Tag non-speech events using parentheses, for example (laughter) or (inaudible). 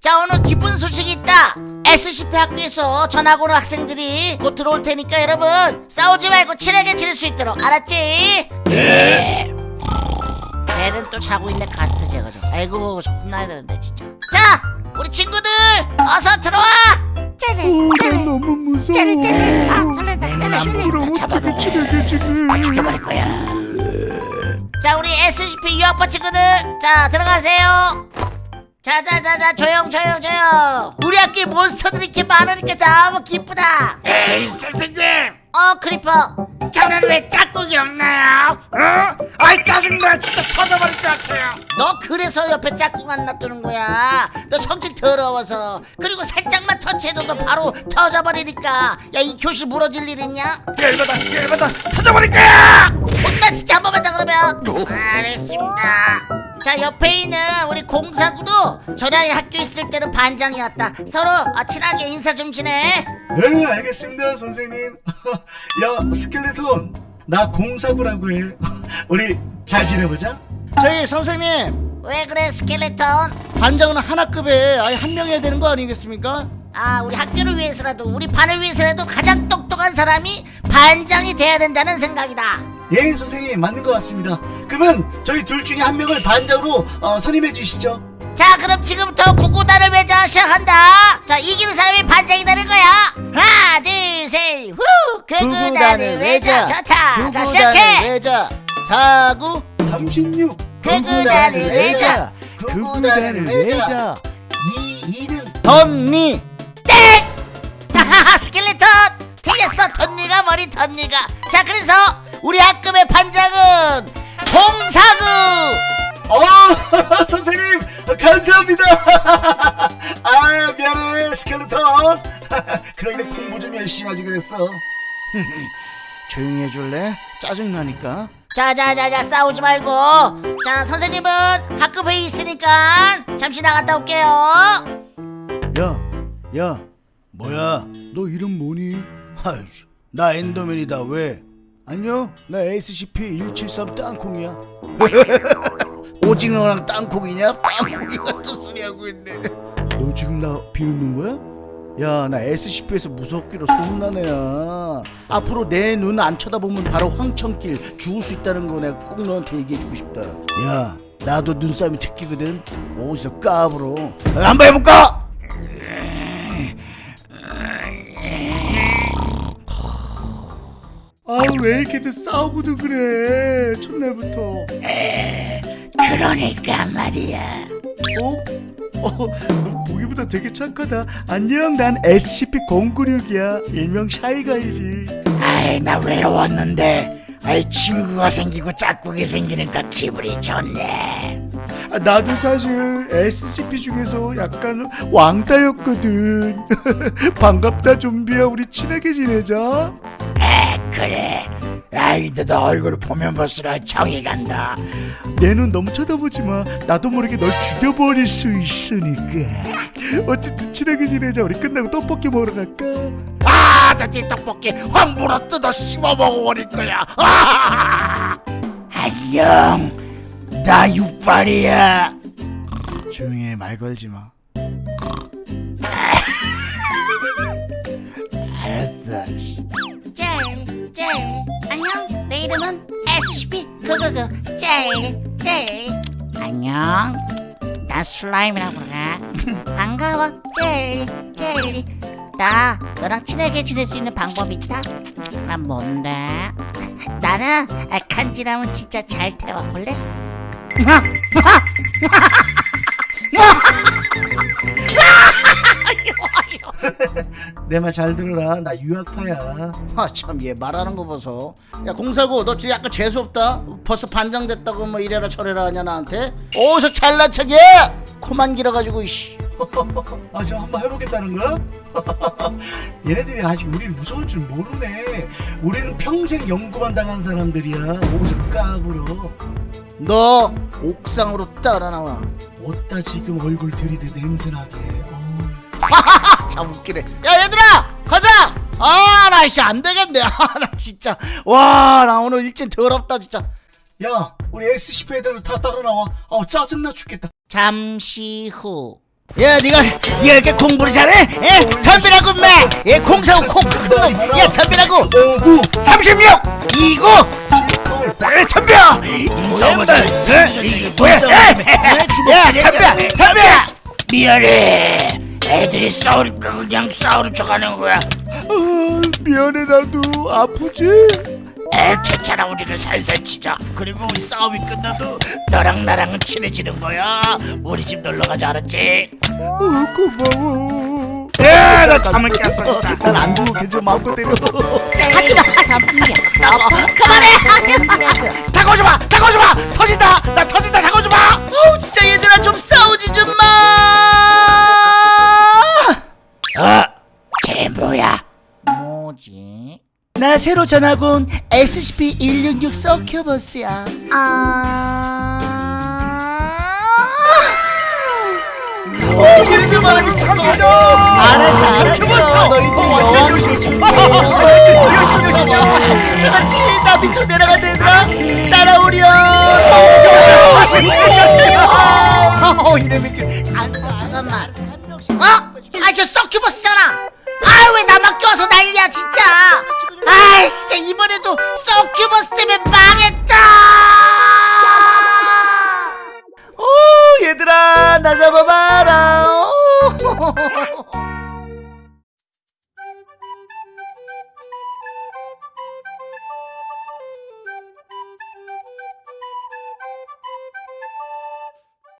자 오늘 기쁜 소식이 있다. SCP 학교에서 전학 오는 학생들이 곧 들어올 테니까 여러분 싸우지 말고 친하게 지낼 수 있도록 알았지? 네. 쟤는 또 자고 있네 가스트 제가 좀. 아이고 저 혼나야 되는데 진짜. 자 우리 친구들 어서 들어와! 오, 난 너무 무서워. 짜르 짜르 아 설렌다 짜르 그럼 어떻게 친하게 지내? 죽여버릴 거야. 자 우리 SCP 유학파 친구들 자 들어가세요 자자자자 조용 조용 조용. 우리 학교에 몬스터들이 이렇게 많으니까 너무 기쁘다. 에이 선생님! 어 크리퍼. 저는 왜 짝꿍이 없나요? 어? 아이 짜증나. 진짜 터져버릴 것 같아요. 너 그래서 옆에 짝꿍 안 놔두는 거야. 너 성질 더러워서. 그리고 살짝만 터치해도 너 바로 터져버리니까. 야 이 교실 무너질 일 있냐? 열받아 열받아. 터져버릴 거야! 혼나 진짜 한 번만 더 그러면. 알겠습니다 자 옆에 있는 우리 공사구도 전에 학교 있을 때는 반장이었다 서로 아, 친하게 인사 좀 지내 네, 알겠습니다, 선생님. (laughs) 야, 스켈레톤. 나 공사구라고 해. (laughs) 우리 잘 지내보자. 저희 선생님 왜 그래 스켈레톤 반장은 하나급에 아예 한 명이어야 되는 거 아니겠습니까? 아 우리 학교를 위해서라도 우리 반을 위해서라도 가장 똑똑한 사람이 반장이 돼야 된다는 생각이다 예, 선생님 맞는 것 같습니다. 그러면 저희 둘 중에 한 명을 반장으로 어, 선임해 주시죠. 자 그럼 지금부터 구구단을 외자 시작한다. 자 이기는 사람이 반장이 되는 거야. 하나 둘셋 후! 구구단을 외자 좋다. 자 시작해. 외자 사구. 36. 구구단을 외자 구구단을 외자 이 이름 덧니. 땡! 하하하 (laughs) 스켈레톤! 틀렸어. 덧니가 머리 덧니가. 자 그래서 우리 학급의 반장은 공사구 어, (laughs) 선생님 감사합니다. (laughs) 아, 미안해, 스켈레톤. (laughs) 그러게 공부 좀 열심히 하지 그랬어. 조용히 해줄래? 짜증나니까 자자자자 싸우지 말고 자 선생님은 학급 회의 있으니까 잠시 나갔다 올게요 야, 야, 뭐야? 너 이름 뭐니? 아유, 나 엔더맨이다. 왜? 안녕, 나 SCP-173 땅콩이야. (laughs) 오징어랑 땅콩이냐? 땅콩이 같은 소리 하고 있네. 너 지금 나 비웃는 거야? 야, 나 SCP에서 무섭기로 소문난 애야. 앞으로 내 눈 안 쳐다보면 바로 황천길 죽을 수 있다는 거 내가 꼭 너한테 얘기해주고 싶다. 야, 나도 눈싸움이 특기거든. 어디서 까불어? 아, 한번 해볼까? 아왜 이렇게들 싸우고도 그래 첫날부터. 그러니까 말이야. 어? 어, 너 보기보다 되게 착하다. 안녕 난 SCP-096이야. 일명 샤이가이지. 아이 나 외로웠는데. 아이 친구가 생기고 짝꿍이 생기니까 기분이 좋네. 아, 나도 사실 SCP 중에서 약간 왕따였거든. (laughs) 반갑다 좀비야. 우리 친하게 지내자 에 그래 아이 너도 얼굴 보면 볼수록 정이 간다 내 눈 너무 쳐다보지 마. 나도 모르게 널 죽여버릴 수 있으니까. 어쨌든 친하게 지내자. 우리 끝나고 떡볶이 먹으러 갈까? 아 저지 떡볶이 확 물어 뜯어 씹어 먹어버릴 거야 아! 안녕 나 육발이야 조용히 해. 말 걸지 마. 알았어 젤, 젤. 안녕. 내 이름은 SCP 그그그 젤, 젤. 안녕. 나 슬라임이라고 그래. (laughs) 반가워, 젤, 젤. 나 너랑 친하게 지낼 수 있는 방법이 있다. 그럼 뭔데? (laughs) 나는 아, 간지나면 진짜 잘 태워 볼래? (laughs) (laughs) 내 말 잘 들어라. 나 유학파야. 아참 얘 말하는 거 보소. 야 공사고 너 지금 약간 재수 없다. 벌써 반장 됐다고 뭐 이래라 저래라 하냐 나한테. 어디서 잘난 척해? 코만 길어가지고 이씨. (laughs) 아, 저 한번 해보겠다는 거야? (laughs) 얘네들이 아직 우리를 무서울 줄 모르네. 우리는 평생 연구만 당한 사람들이야. 오지 까불어. 너 옥상으로 따라 나와. 어따 지금 얼굴 들이대 냄새나게. 참 웃기네. 야 얘들아 가자. 아나 씨 안 되겠네. (laughs) 아나 진짜 와 나 오늘 일진 더럽다 진짜. 야, 우리 SCP 애들 다 따라 나와. 아, 짜증나 죽겠다. 잠시 후. 야 네가 네가 이렇게 공부를 잘해? 에? 덤비라고 인마 예 공사고 콩콩놈 야 덤비라고 오구 36 29에 덤벼 인성을 이게 뭐야 야 덤벼 덤벼 미안해 애들이 싸우니까 그냥 싸우는 척하는 거야. 아, 미안해 나도. 아프지? 에 괜찮아 우리는 살살 치자. 그리고 우리 싸움이 끝나도 너랑 나랑은 친해지는 거야. 우리 집 놀러 가자 알았지? 어, 고마워. 야나 잠을 깼어 진짜. 난안 죽어 괜찮아 마음껏 때려. 하지마. 그만해. 다가오지마. 다가오지마 새로 전학 온 SCP-166 서큐버스야. 어, 무슨 바람이 쳤어 알았어 알았어. 너희들 여왕 그렇지 나 밑으로 내려간다 얘들아. 따라오렴. 어그 잠깐만. 어? 아저 서큐버스잖아. 아왜 나만 껴서 난리야 진짜 아 진짜 이번에도 서큐버스 때문에 망했다! 오 얘들아 나 잡아봐.